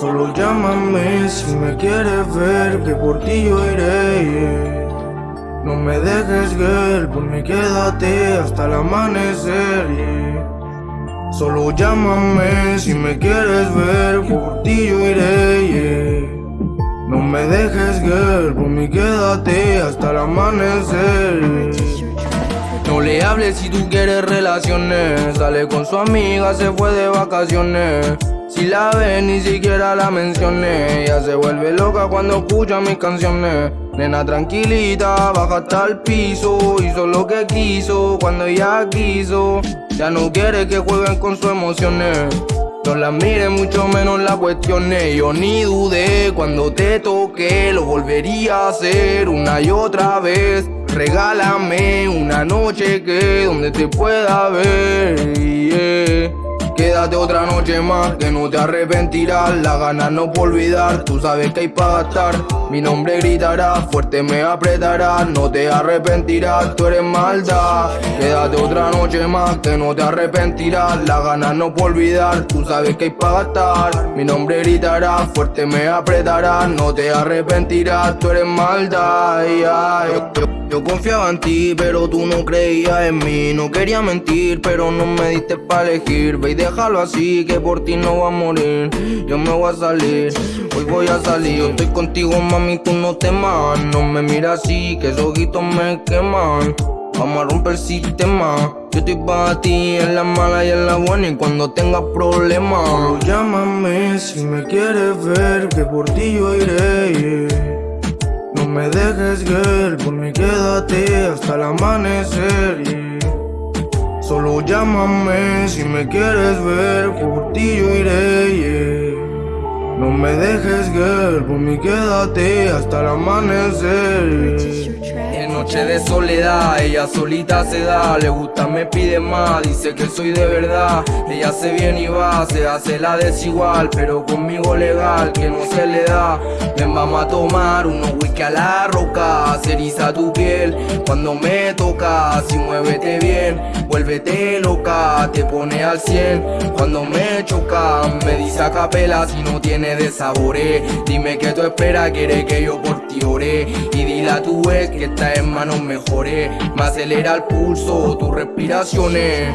Solo llámame si me quieres ver, que por ti yo iré. No me dejes, girl, por mí quédate hasta el amanecer. Solo llámame si me quieres ver, por ti yo iré. No me dejes, girl, por mí quédate hasta el amanecer. No le hables si tú quieres relaciones. Sale con su amiga, se fue de vacaciones. Si la ves, ni siquiera la mencioné. Ella se vuelve loca cuando escucha mis canciones. Nena tranquilita, baja hasta el piso. Hizo lo que quiso cuando ella quiso. Ya no quiere que jueguen con sus emociones. No la mires, mucho menos la cuestiones. Yo ni dudé cuando te toqué, lo volvería a hacer una y otra vez. Regálame una noche que donde te pueda ver. Quédate otra noche más que no te arrepentirás. La ganas no por olvidar, tú sabes que hay para gastar. Mi nombre gritará, fuerte me apretará. No te arrepentirás, tú eres maldad. Quédate otra noche más que no te arrepentirás. La ganas no por olvidar, tú sabes que hay para gastar. Mi nombre gritará, fuerte me apretará. No te arrepentirás, tú eres maldad. yo confiaba en ti, pero tú no creías en mí. No quería mentir, pero no me diste para elegir. Ve y déjalo así, que por ti no va a morir. Yo me voy a salir, hoy voy a salir. Yo estoy contigo, mami, tú no temas. No me miras así, que esos ojitos me queman. Vamos a romper el sistema. Yo estoy para ti en la mala y en la buena. Y cuando tengas problemas, Solo llámame si me quieres ver, que por ti yo iré. No me dejes, girl, por mí quédate hasta el amanecer. Solo llámame si me quieres ver, por ti yo iré. No me dejes, girl, por mí quédate hasta el amanecer. Noche de soledad, ella solita se da, le gusta, me pide más, dice que soy de verdad. Ella se viene y va, se hace la desigual, pero conmigo legal, que no se le da. Ven, vamos a tomar unos whisky a la roca, se eriza tu piel cuando me toca. Si muévete bien, vuélvete loca, te pone al 100 cuando me choca. Me dice a capela si no tiene de sabores. Dime que tú esperas, quiere que yo por Y dile a tu que está en manos mejores. Me acelera el pulso, tus respiraciones.